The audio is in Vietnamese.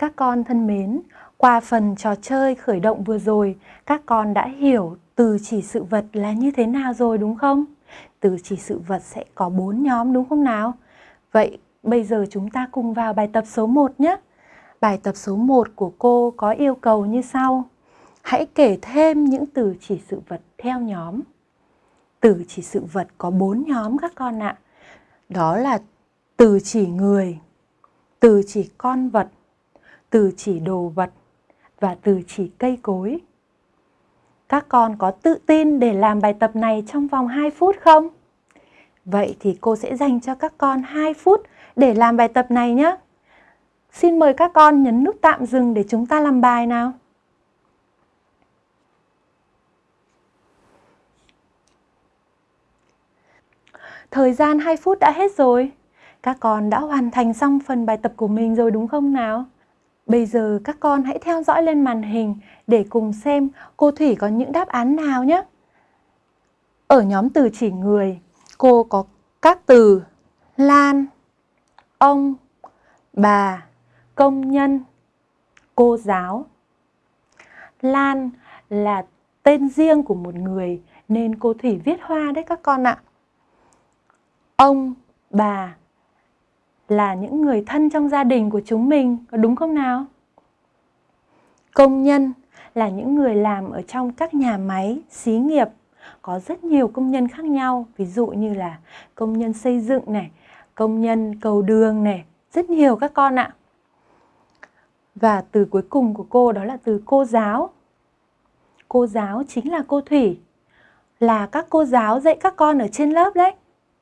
Các con thân mến, qua phần trò chơi khởi động vừa rồi, các con đã hiểu từ chỉ sự vật là như thế nào rồi đúng không? Từ chỉ sự vật sẽ có bốn nhóm đúng không nào? Vậy bây giờ chúng ta cùng vào bài tập số 1 nhé. Bài tập số 1 của cô có yêu cầu như sau. Hãy kể thêm những từ chỉ sự vật theo nhóm. Từ chỉ sự vật có bốn nhóm các con ạ. Đó là từ chỉ người, từ chỉ con vật, từ chỉ đồ vật và từ chỉ cây cối. Các con có tự tin để làm bài tập này trong vòng 2 phút không? Vậy thì cô sẽ dành cho các con 2 phút để làm bài tập này nhé. Xin mời các con nhấn nút tạm dừng để chúng ta làm bài nào. Thời gian 2 phút đã hết rồi. Các con đã hoàn thành xong phần bài tập của mình rồi đúng không nào? Bây giờ các con hãy theo dõi lên màn hình để cùng xem cô Thủy có những đáp án nào nhé. Ở nhóm từ chỉ người, cô có các từ Lan, ông, bà, công nhân, cô giáo. Lan là tên riêng của một người nên cô Thủy viết hoa đấy các con ạ. Ông, bà là những người thân trong gia đình của chúng mình, có đúng không nào? Công nhân là những người làm ở trong các nhà máy, xí nghiệp có rất nhiều công nhân khác nhau, ví dụ như là công nhân xây dựng này, công nhân cầu đường này, rất nhiều các con ạ. Và từ cuối cùng của cô đó là từ cô giáo. Cô giáo chính là cô Thủy, là các cô giáo dạy các con ở trên lớp đấy.